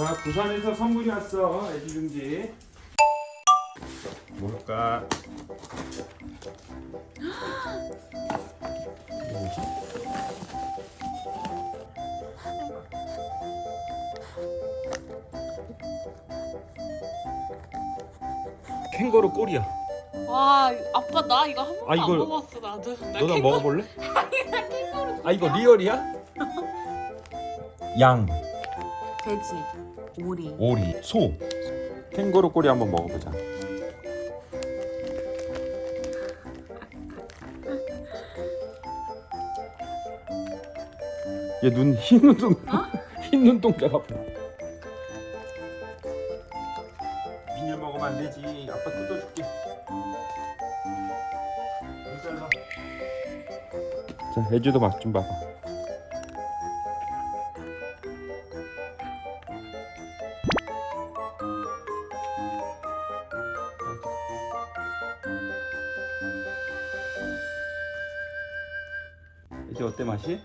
자 부산에서 선물이 왔어. 애기 중지. 뭘까? 뭐지? 캥거루 꼬리야. 와 아빠 나 이거 한 번도 아, 이걸- 안 먹었어 나도. 나 너나 캥거루- 먹어볼래? 나 캥거루 아 이거 리얼이야? 양, 돼지 오리. 오리, 소. 캥거루 꼬리 한번 먹어보자. 얘 눈 흰 눈동 흰 눈동자가 봐 미녀 먹으면 안 되지. 아빠 뜯어줄게. 자 애주도 맛 좀 봐봐 이제 어때 맛이?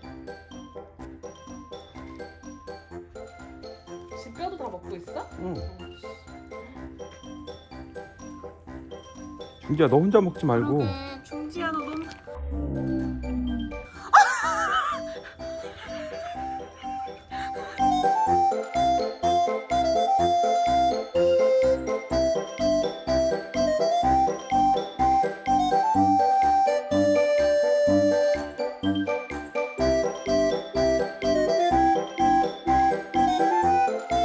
지금 뼈도 다 먹고 있어? 응. 중지야 너 혼자 먹지 말고 그러게 중지야 너 너무